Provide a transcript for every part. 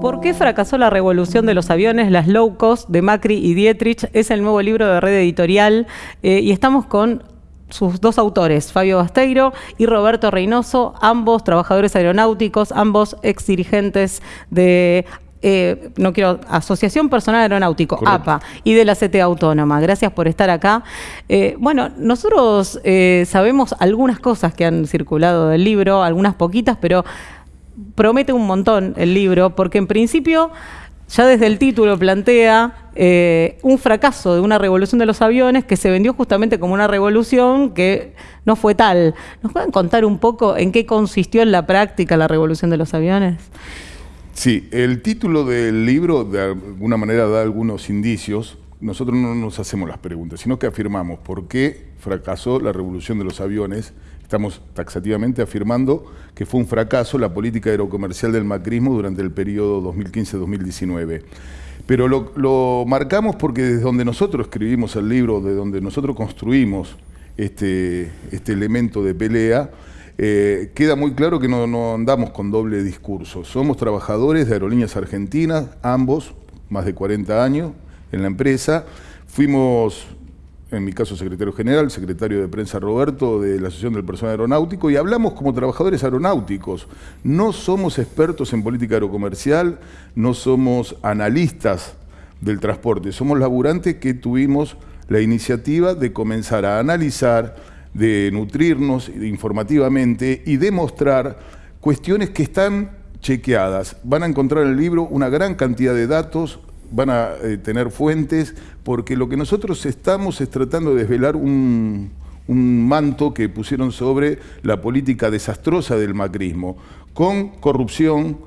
¿Por qué fracasó la revolución de los aviones, las low cost de Macri y Dietrich? Es el nuevo libro de Red Editorial eh, y estamos con sus dos autores, Fabio Basteiro y Roberto Reynoso, ambos trabajadores aeronáuticos, ambos ex dirigentes de eh, no quiero, Asociación Personal Aeronáutico, APA, y de la CT Autónoma. Gracias por estar acá. Eh, bueno, nosotros sabemos algunas cosas que han circulado del libro, algunas poquitas, pero promete un montón el libro, porque en principio ya desde el título plantea eh, un fracaso de una revolución de los aviones que se vendió justamente como una revolución que no fue tal. ¿Nos pueden contar un poco en qué consistió en la práctica la revolución de los aviones? Sí, el título del libro de alguna manera da algunos indicios. Nosotros no nos hacemos las preguntas, sino que afirmamos por qué fracasó la revolución de los aviones Estamos taxativamente afirmando que fue un fracaso la política aerocomercial del macrismo durante el periodo 2015-2019. Pero lo, marcamos porque desde donde nosotros escribimos el libro, de donde nosotros construimos este, este elemento de pelea, eh, queda muy claro que no, no andamos con doble discurso. Somos trabajadores de aerolíneas argentinas, ambos, más de 40 años en la empresa. Fuimos en mi caso secretario general, secretario de prensa Roberto de la Asociación del Personal Aeronáutico, y hablamos como trabajadores aeronáuticos. No somos expertos en política aerocomercial, no somos analistas del transporte, somos laburantes que tuvimos la iniciativa de comenzar a analizar, de nutrirnos informativamente y demostrar cuestiones que están chequeadas. Van a encontrar en el libro una gran cantidad de datos, van a eh, tener fuentes, porque lo que nosotros estamos es tratando de desvelar un, manto que pusieron sobre la política desastrosa del macrismo, con corrupción,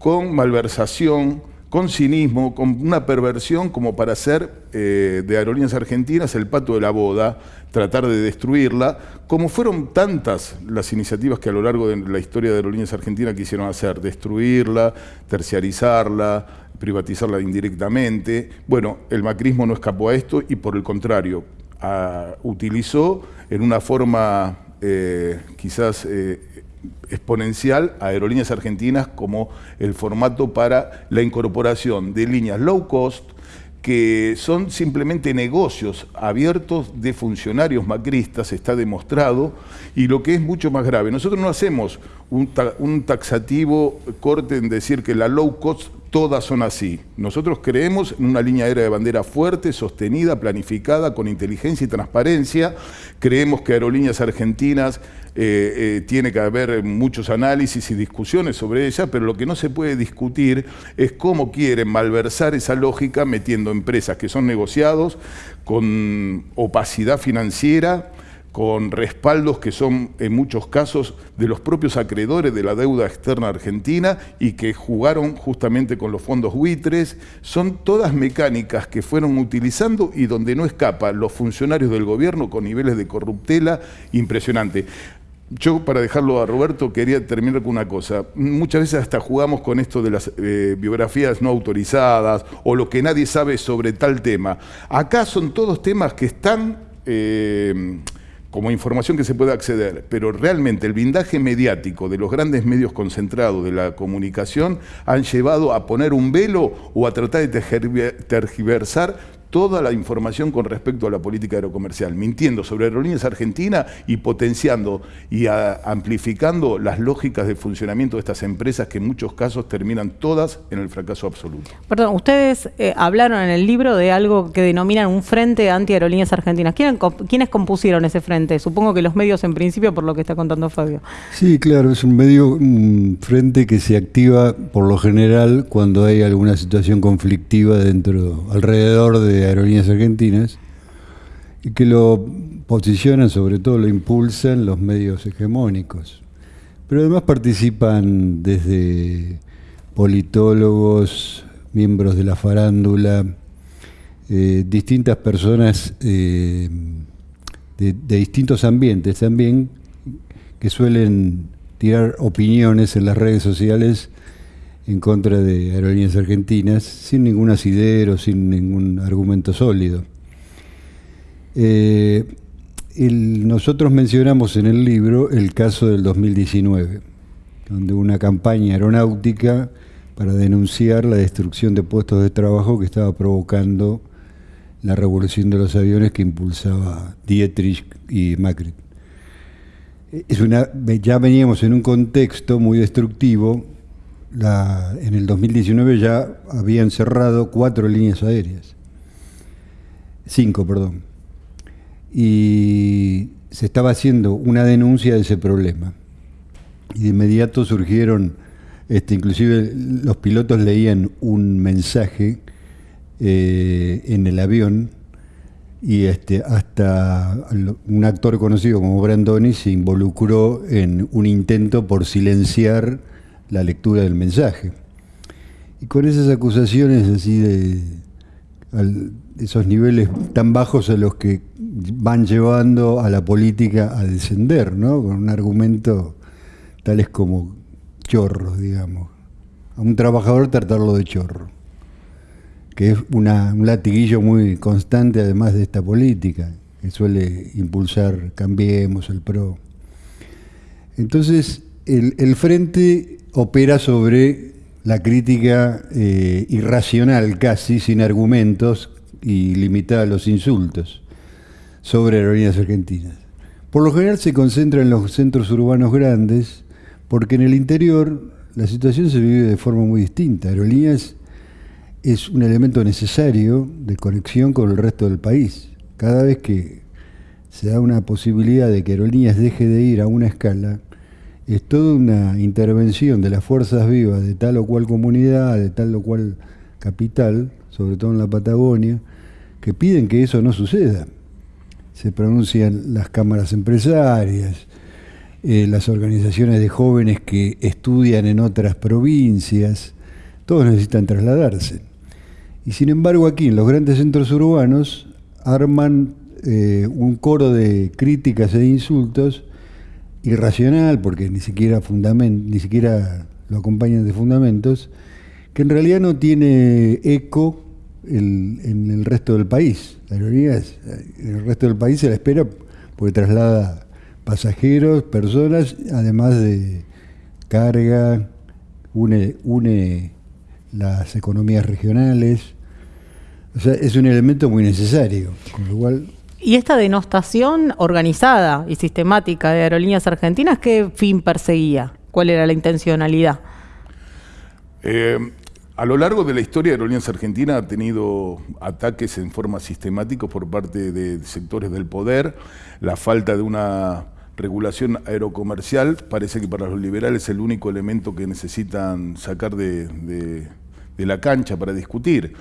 con malversación, con cinismo, con una perversión como para hacer eh, de Aerolíneas Argentinas el pato de la boda, tratar de destruirla, como fueron tantas las iniciativas que a lo largo de la historia de Aerolíneas Argentinas quisieron hacer, destruirla, terciarizarla, privatizarla indirectamente. Bueno, el macrismo no escapó a esto y por el contrario, utilizó en una forma eh, quizás eh, exponencial a aerolíneas argentinas como el formato para la incorporación de líneas low cost, que son simplemente negocios abiertos de funcionarios macristas, está demostrado, y lo que es mucho más grave, nosotros no hacemos un, taxativo corte en decir que la low cost todas son así. Nosotros creemos en una línea aérea de bandera fuerte, sostenida, planificada, con inteligencia y transparencia. Creemos que Aerolíneas Argentinas eh, eh, tiene que haber muchos análisis y discusiones sobre ella, pero lo que no se puede discutir es cómo quieren malversar esa lógica metiendo empresas que son negociados con opacidad financiera, con respaldos que son en muchos casos de los propios acreedores de la deuda externa argentina y que jugaron justamente con los fondos buitres. Son todas mecánicas que fueron utilizando y donde no escapan los funcionarios del gobierno con niveles de corruptela impresionantes. Yo, para dejarlo a Roberto, quería terminar con una cosa. Muchas veces hasta jugamos con esto de las eh, biografías no autorizadas o lo que nadie sabe sobre tal tema. Acá son todos temas que están... Eh, como información que se puede acceder, pero realmente el blindaje mediático de los grandes medios concentrados de la comunicación han llevado a poner un velo o a tratar de tergiversar toda la información con respecto a la política aerocomercial, mintiendo sobre aerolíneas argentinas y potenciando y amplificando las lógicas de funcionamiento de estas empresas que en muchos casos terminan todas en el fracaso absoluto. Perdón, ustedes eh, hablaron en el libro de algo que denominan un frente anti-aerolíneas argentinas. ¿Quiénes compusieron ese frente? Supongo que los medios en principio, por lo que está contando Fabio. Sí, claro, es un medio, un frente que se activa por lo general cuando hay alguna situación conflictiva dentro, alrededor de Aerolíneas Argentinas y que lo posicionan, sobre todo lo impulsan los medios hegemónicos. Pero además participan desde politólogos, miembros de la farándula, eh, distintas personas eh, de, de distintos ambientes también que suelen tirar opiniones en las redes sociales en contra de aerolíneas argentinas sin ningún asidero, sin ningún argumento sólido. Eh, nosotros mencionamos en el libro el caso del 2019, donde una campaña aeronáutica para denunciar la destrucción de puestos de trabajo que estaba provocando la revolución de los aviones que impulsaba Dietrich y Macri. Es una, ya veníamos en un contexto muy destructivo. En el 2019 ya habían cerrado cuatro líneas aéreas. Cinco, perdón. Y se estaba haciendo una denuncia de ese problema. Y de inmediato surgieron, este, inclusive los pilotos leían un mensaje eh, en el avión y este, hasta un actor conocido como Brandoni se involucró en un intento por silenciar la lectura del mensaje. Y con esas acusaciones así de esos niveles tan bajos a los que van llevando a la política a descender, ¿no? Con un argumento tales como chorros, digamos. A un trabajador tratarlo de chorro, que es un latiguillo muy constante además de esta política, que suele impulsar Cambiemos, el PRO. Entonces, el, Frente opera sobre la crítica eh, irracional casi, sin argumentos y limitada a los insultos sobre aerolíneas argentinas. Por lo general se concentra en los centros urbanos grandes, porque en el interior la situación se vive de forma muy distinta. Aerolíneas es un elemento necesario de conexión con el resto del país. Cada vez que se da una posibilidad de que Aerolíneas deje de ir a una escala, es toda una intervención de las fuerzas vivas de tal o cual comunidad, de tal o cual capital, sobre todo en la Patagonia, que piden que eso no suceda. Se pronuncian las cámaras empresarias, eh, las organizaciones de jóvenes que estudian en otras provincias, todos necesitan trasladarse. Y sin embargo aquí en los grandes centros urbanos arman eh, un coro de críticas e insultos irracional, porque ni siquiera, ni siquiera lo acompañan de fundamentos, que en realidad no tiene eco en el resto del país. La aerolínea en el resto del país se la espera porque traslada pasajeros, personas, además de carga, une, une las economías regionales. O sea, es un elemento muy necesario, con lo cual... ¿Y esta denostación organizada y sistemática de aerolíneas argentinas qué fin perseguía? ¿Cuál era la intencionalidad? Eh, a lo largo de la historia, Aerolíneas Argentina ha tenido ataques en forma sistemática por parte de sectores del poder, la falta de una regulación aerocomercial parece que para los liberales es el único elemento que necesitan sacar de, la cancha para discutir.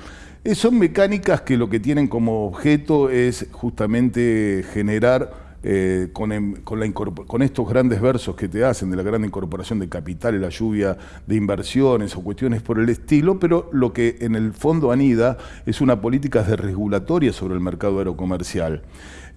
Son mecánicas que lo que tienen como objeto es justamente generar eh, con, con, estos grandes versos que te hacen de la gran incorporación de capital la lluvia de inversiones o cuestiones por el estilo, pero lo que en el fondo anida es una política desregulatoria sobre el mercado aerocomercial.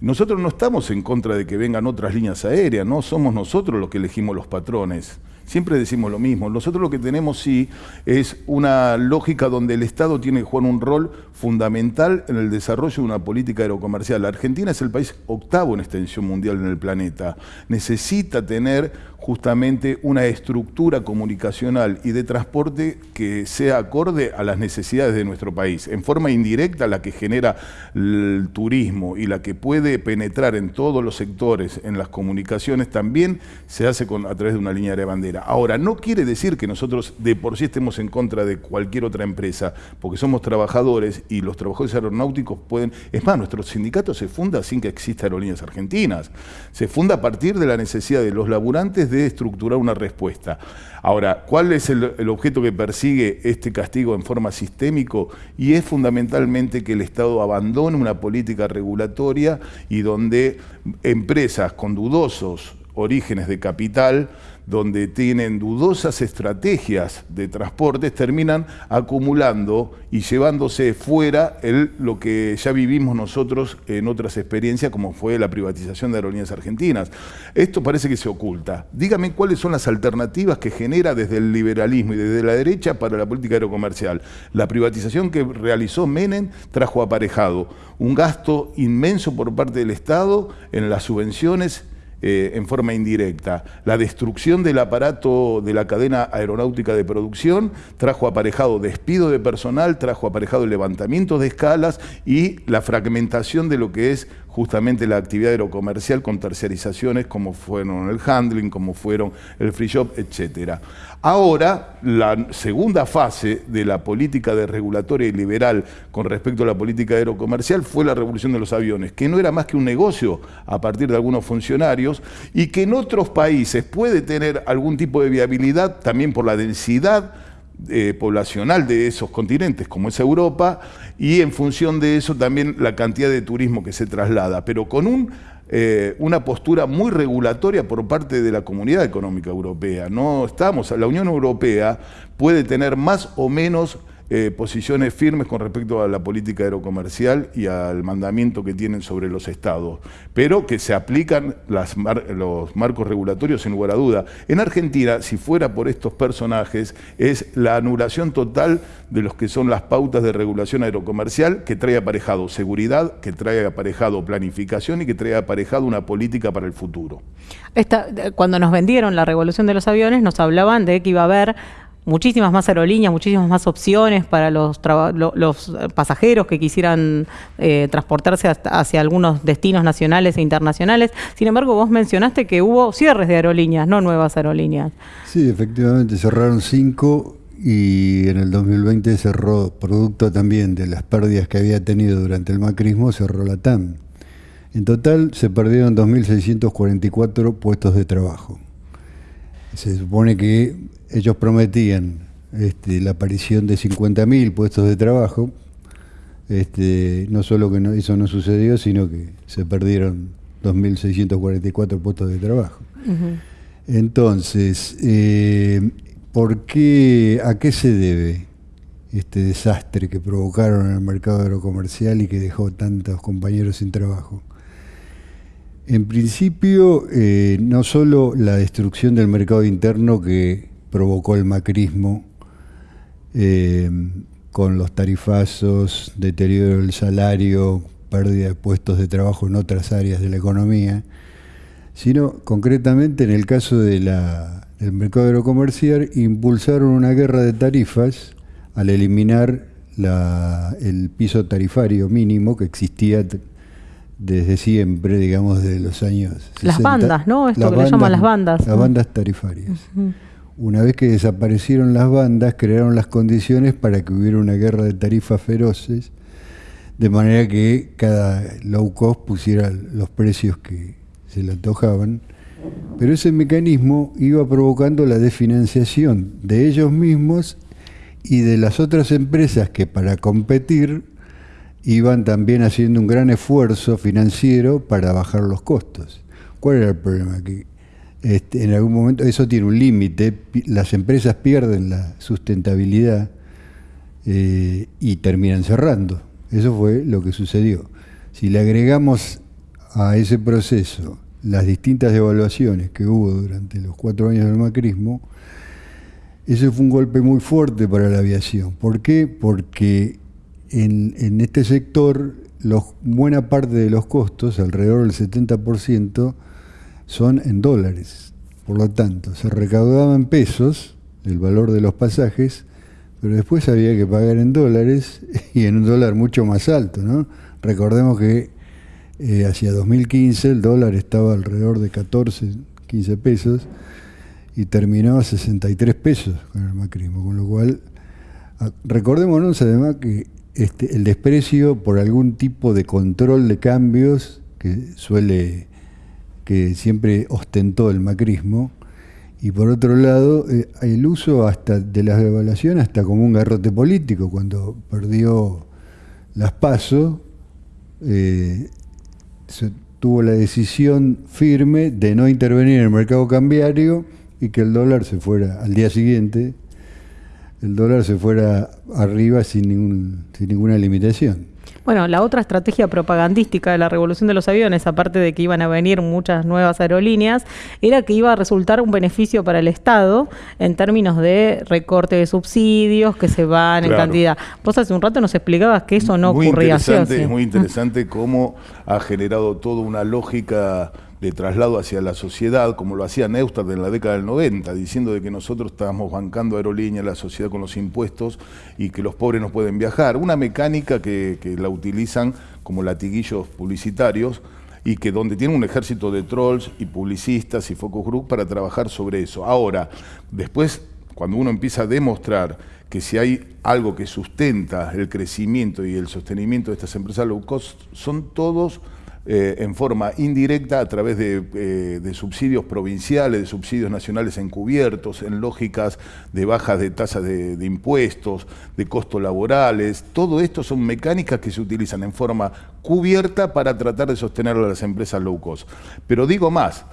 Nosotros no estamos en contra de que vengan otras líneas aéreas, no somos nosotros los que elegimos los patrones. Siempre decimos lo mismo. Nosotros lo que tenemos sí es una lógica donde el Estado tiene que jugar un rol fundamental en el desarrollo de una política aerocomercial. La Argentina es el país octavo en extensión mundial en el planeta. Necesita tener justamente una estructura comunicacional y de transporte que sea acorde a las necesidades de nuestro país. En forma indirecta, la que genera el turismo y la que puede penetrar en todos los sectores, en las comunicaciones, también se hace con, a través de una línea de bandera. Ahora, no quiere decir que nosotros de por sí estemos en contra de cualquier otra empresa, porque somos trabajadores y los trabajadores aeronáuticos pueden... Es más, nuestro sindicato se funda sin que exista aerolíneas argentinas. Se funda a partir de la necesidad de los laburantes estructurar una respuesta. Ahora, ¿cuál es el, objeto que persigue este castigo en forma sistémico? Y es fundamentalmente que el Estado abandone una política regulatoria y donde empresas con dudosos orígenes de capital donde tienen dudosas estrategias de transportes, terminan acumulando y llevándose fuera lo que ya vivimos nosotros en otras experiencias, como fue la privatización de aerolíneas argentinas. Esto parece que se oculta. Dígame cuáles son las alternativas que genera desde el liberalismo y desde la derecha para la política aerocomercial. La privatización que realizó Menem trajo aparejado un gasto inmenso por parte del Estado en las subvenciones eh, en forma indirecta. La destrucción del aparato de la cadena aeronáutica de producción trajo aparejado despido de personal, trajo aparejado levantamiento de escalas y la fragmentación de lo que es justamente la actividad aerocomercial con terciarizaciones como fueron el handling, como fueron el free shop, etc. Ahora, la segunda fase de la política de regulatoria y liberal con respecto a la política aerocomercial fue la revolución de los aviones, que no era más que un negocio a partir de algunos funcionarios y que en otros países puede tener algún tipo de viabilidad también por la densidad eh, poblacional de esos continentes, como es Europa, y en función de eso también la cantidad de turismo que se traslada, pero con un, eh, una postura muy regulatoria por parte de la Comunidad Económica Europea. No estamos, la Unión Europea puede tener más o menos eh, posiciones firmes con respecto a la política aerocomercial y al mandamiento que tienen sobre los estados, pero que se aplican los marcos regulatorios sin lugar a duda. En Argentina, si fuera por estos personajes, es la anulación total de los que son las pautas de regulación aerocomercial que trae aparejado seguridad, que trae aparejado planificación y que trae aparejado una política para el futuro. Cuando nos vendieron la revolución de los aviones, nos hablaban de que iba a haber muchísimas más aerolíneas, muchísimas más opciones para los, pasajeros que quisieran eh, transportarse hacia algunos destinos nacionales e internacionales. Sin embargo, vos mencionaste que hubo cierres de aerolíneas, no nuevas aerolíneas. Sí, efectivamente, cerraron cinco y en el 2020 cerró, producto también de las pérdidas que había tenido durante el macrismo, cerró la TAM. En total se perdieron 2.644 puestos de trabajo. Se supone que ellos prometían este, la aparición de 50.000 puestos de trabajo. Este, no solo que eso no sucedió, sino que se perdieron 2.644 puestos de trabajo. Entonces, eh, ¿por qué, ¿a qué se debe este desastre que provocaron en el mercado aerocomercial y que dejó tantos compañeros sin trabajo? En principio, eh, no solo la destrucción del mercado interno que provocó el macrismo, eh, con los tarifazos, deterioro del salario, pérdida de puestos de trabajo en otras áreas de la economía, sino concretamente en el caso de la, del mercado aerocomercial, impulsaron una guerra de tarifas al eliminar el piso tarifario mínimo que existía desde siempre, digamos, de los años. Las bandas, ¿no? Esto que le llaman las bandas. Las bandas tarifarias. Una vez que desaparecieron las bandas, crearon las condiciones para que hubiera una guerra de tarifas feroces, de manera que cada low cost pusiera los precios que se le antojaban. Pero ese mecanismo iba provocando la desfinanciación de ellos mismos y de las otras empresas que para competir iban también haciendo un gran esfuerzo financiero para bajar los costos. ¿Cuál era el problema? Que este, en algún momento eso tiene un límite, las empresas pierden la sustentabilidad eh, y terminan cerrando. Eso fue lo que sucedió. Si le agregamos a ese proceso las distintas evaluaciones que hubo durante los cuatro años del macrismo, ese fue un golpe muy fuerte para la aviación. ¿Por qué? Porque en, este sector buena parte de los costos, alrededor del 70%, son en dólares. Por lo tanto, se recaudaba en pesos el valor de los pasajes, pero después había que pagar en dólares y en un dólar mucho más alto. ¿no? Recordemos que eh, hacia 2015 el dólar estaba alrededor de 14, 15 pesos y terminó a 63 pesos con el macrismo, con lo cual recordémonos además que este, el desprecio por algún tipo de control de cambios que suele, que siempre ostentó el macrismo, y por otro lado, eh, el uso hasta de la devaluación hasta como un garrote político, cuando perdió las pasos, eh, tuvo la decisión firme de no intervenir en el mercado cambiario y que el dólar se fuera al día siguiente el dólar se fuera arriba sin, ningún, sin ninguna limitación. Bueno, la otra estrategia propagandística de la revolución de los aviones, aparte de que iban a venir muchas nuevas aerolíneas, era que iba a resultar un beneficio para el Estado en términos de recorte de subsidios que se van en cantidad. Vos hace un rato nos explicabas que eso no ocurría así. Es muy interesante cómo ha generado toda una lógica de traslado hacia la sociedad, como lo hacía Neustadt en la década del 90, diciendo de que nosotros estábamos bancando aerolíneas, la sociedad con los impuestos y que los pobres no pueden viajar. Una mecánica que, que la utilizan como latiguillos publicitarios y que donde tiene un ejército de trolls y publicistas y focus group para trabajar sobre eso. Ahora, después, cuando uno empieza a demostrar que si hay algo que sustenta el crecimiento y el sostenimiento de estas empresas low cost, son todos eh, en forma indirecta a través de, eh, de, subsidios provinciales, de subsidios nacionales encubiertos, en lógicas de bajas de tasas de, de, impuestos, de costos laborales. Todo esto son mecánicas que se utilizan en forma cubierta para tratar de sostener a las empresas low cost. Pero digo más,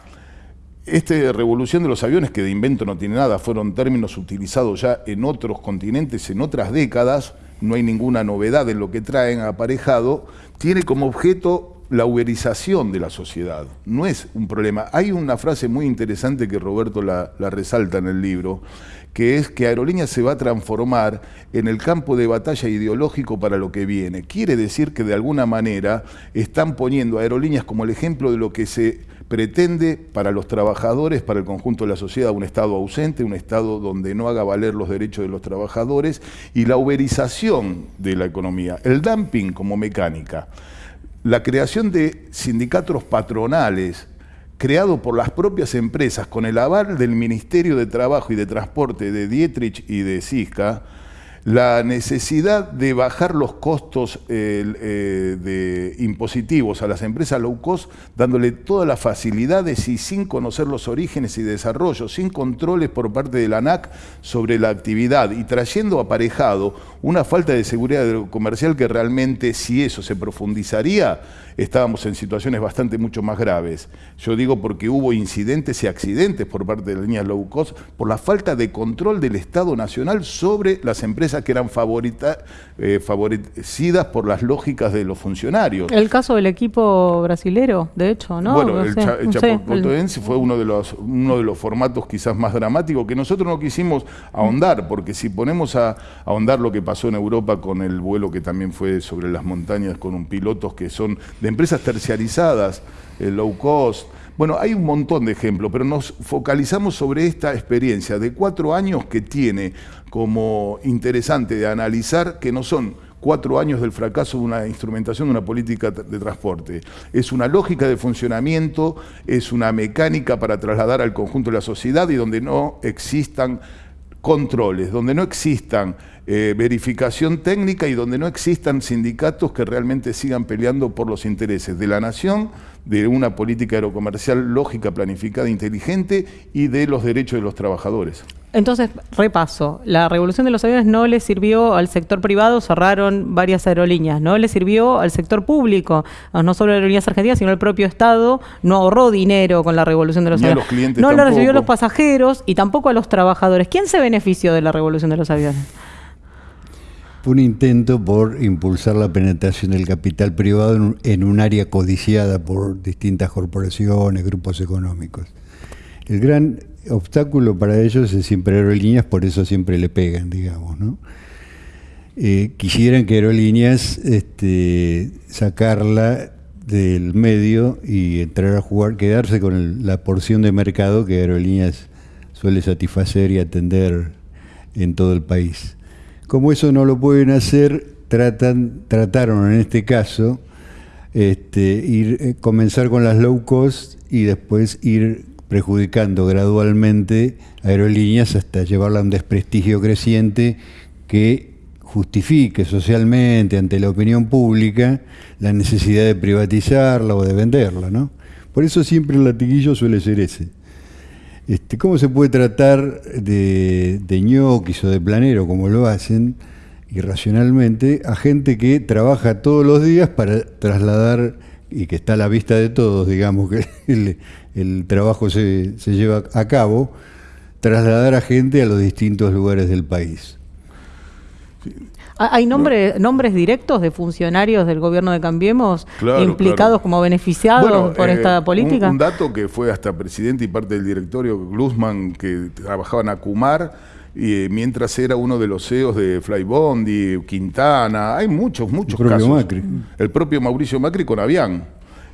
esta revolución de los aviones, que de invento no tiene nada, fueron términos utilizados ya en otros continentes en otras décadas, no hay ninguna novedad en lo que traen aparejado, tiene como objeto la uberización de la sociedad. No es un problema. Hay una frase muy interesante que Roberto la, resalta en el libro, que es que Aerolíneas se va a transformar en el campo de batalla ideológico para lo que viene. Quiere decir que de alguna manera están poniendo Aerolíneas como el ejemplo de lo que se pretende para los trabajadores, para el conjunto de la sociedad, un Estado ausente, un Estado donde no haga valer los derechos de los trabajadores y la uberización de la economía, el dumping como mecánica la creación de sindicatos patronales creado por las propias empresas con el aval del Ministerio de Trabajo y de Transporte de Dietrich y de Cisca, la necesidad de bajar los costos eh, de impositivos a las empresas low cost, dándole todas las facilidades y sin conocer los orígenes y desarrollo, sin controles por parte de la ANAC sobre la actividad y trayendo aparejado una falta de seguridad comercial que realmente si eso se profundizaría, estábamos en situaciones bastante mucho más graves. Yo digo porque hubo incidentes y accidentes por parte de la línea low cost por la falta de control del Estado Nacional sobre las empresas que eran favorita, eh, favorecidas por las lógicas de los funcionarios. El caso del equipo brasilero, de hecho, ¿no? Bueno, no el, cha, el no fue uno de, los, uno de los formatos quizás más dramáticos que nosotros no quisimos ahondar, porque si ponemos a, a ahondar lo que pasó en Europa con el vuelo que también fue sobre las montañas con un pilotos que son de empresas terciarizadas, eh, low cost. Bueno, hay un montón de ejemplos, pero nos focalizamos sobre esta experiencia de cuatro años que tiene como interesante de analizar que no son cuatro años del fracaso de una instrumentación de una política de transporte. Es una lógica de funcionamiento, es una mecánica para trasladar al conjunto de la sociedad y donde no existan controles, donde no existan eh, verificación técnica y donde no existan sindicatos que realmente sigan peleando por los intereses de la nación, de una política aerocomercial lógica, planificada, inteligente y de los derechos de los trabajadores. Entonces, repaso, la revolución de los aviones no le sirvió al sector privado, cerraron varias aerolíneas, no le sirvió al sector público, no solo aerolíneas argentinas, sino el propio Estado, no ahorró dinero con la revolución de los Ni a aviones. los clientes no le tampoco. recibió a los pasajeros y tampoco a los trabajadores. ¿Quién se benefició de la revolución de los aviones? Un intento por impulsar la penetración del capital privado en un, en un área codiciada por distintas corporaciones, grupos económicos. El gran obstáculo para ellos es siempre aerolíneas, por eso siempre le pegan, digamos, ¿no? Eh, quisieran que aerolíneas este, sacarla del medio y entrar a jugar, quedarse con el- la porción de mercado que aerolíneas suele satisfacer y atender en todo el país. Como eso no lo pueden hacer, tratan, trataron en este caso este, ir, eh, comenzar con las low cost y después ir perjudicando gradualmente aerolíneas hasta llevarla a un desprestigio creciente que justifique socialmente ante la opinión pública la necesidad de privatizarla o de venderla, ¿no? Por eso siempre el latiguillo suele ser ese. Este, ¿Cómo se puede tratar de, ñoquis o de planero, como lo hacen, irracionalmente, a gente que trabaja todos los días para trasladar, y que está a la vista de todos, digamos, que el, trabajo se lleva a cabo, trasladar a gente a los distintos lugares del país? ¿Ha- ¿Hay nombre- nombres directos de funcionarios del gobierno de Cambiemos Claro, implicados claro. como beneficiados Bueno, por eh, esta política? Un, un dato que fue hasta presidente y parte del directorio, Glusman, que trabajaba en Acumar, y, eh, mientras era uno de los CEOs de Flybondi, Quintana, hay muchos, muchos propio casos. Macri. El propio Mauricio Macri con Avián.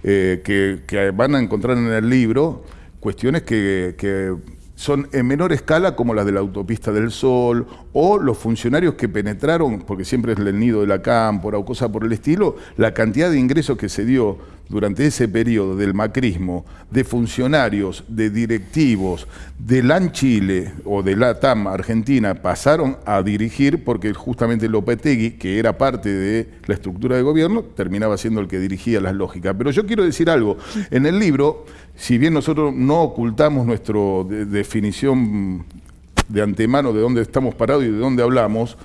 eh, que, que van a encontrar en el libro cuestiones que, que son en menor escala como las de la autopista del Sol o los funcionarios que penetraron, porque siempre es el nido de la cámpora o cosa por el estilo, la cantidad de ingresos que se dio durante ese periodo del macrismo de funcionarios, de directivos de LAN Chile o de la TAM Argentina pasaron a dirigir porque justamente Lopetegui, que era parte de la estructura de gobierno, terminaba siendo el que dirigía las lógicas. Pero yo quiero decir algo, en el libro, si bien nosotros no ocultamos nuestra definición de antemano de dónde estamos parados y de dónde hablamos,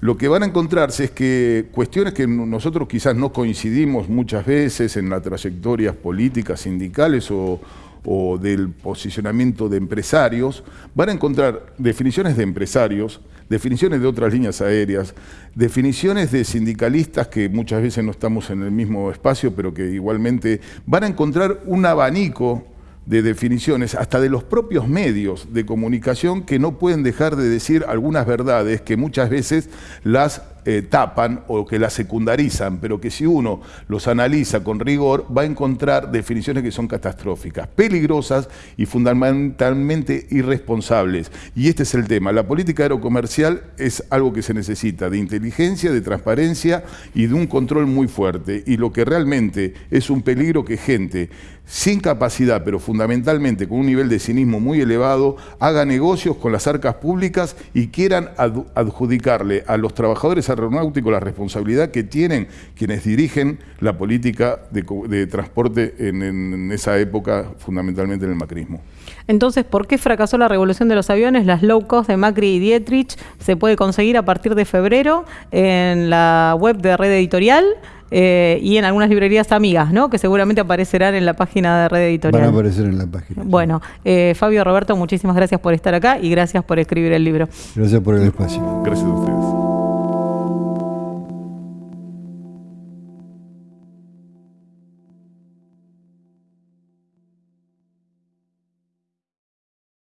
lo que van a encontrarse es que cuestiones que nosotros quizás no coincidimos muchas veces en las trayectorias políticas, sindicales o, o del posicionamiento de empresarios, van a encontrar definiciones de empresarios, definiciones de otras líneas aéreas, definiciones de sindicalistas que muchas veces no estamos en el mismo espacio, pero que igualmente van a encontrar un abanico de definiciones, hasta de los propios medios de comunicación que no pueden dejar de decir algunas verdades que muchas veces las eh, tapan o que las secundarizan, pero que si uno los analiza con rigor va a encontrar definiciones que son catastróficas, peligrosas y fundamentalmente irresponsables. Y este es el tema. La política aerocomercial es algo que se necesita de inteligencia, de transparencia y de un control muy fuerte. Y lo que realmente es un peligro que gente sin capacidad, pero fundamentalmente con un nivel de cinismo muy elevado, haga negocios con las arcas públicas y quieran adjudicarle a los trabajadores aeronáuticos la responsabilidad que tienen quienes dirigen la política de, transporte en, esa época, fundamentalmente en el macrismo. Entonces, ¿por qué fracasó la revolución de los aviones? Las low cost de Macri y Dietrich se puede conseguir a partir de febrero en la web de Red Editorial. Eh, y en algunas librerías amigas, ¿no? Que seguramente aparecerán en la página de Red Editorial. Van a aparecer en la página. Bueno, eh, Fabio Roberto, muchísimas gracias por estar acá y gracias por escribir el libro. Gracias por el espacio. Gracias a ustedes.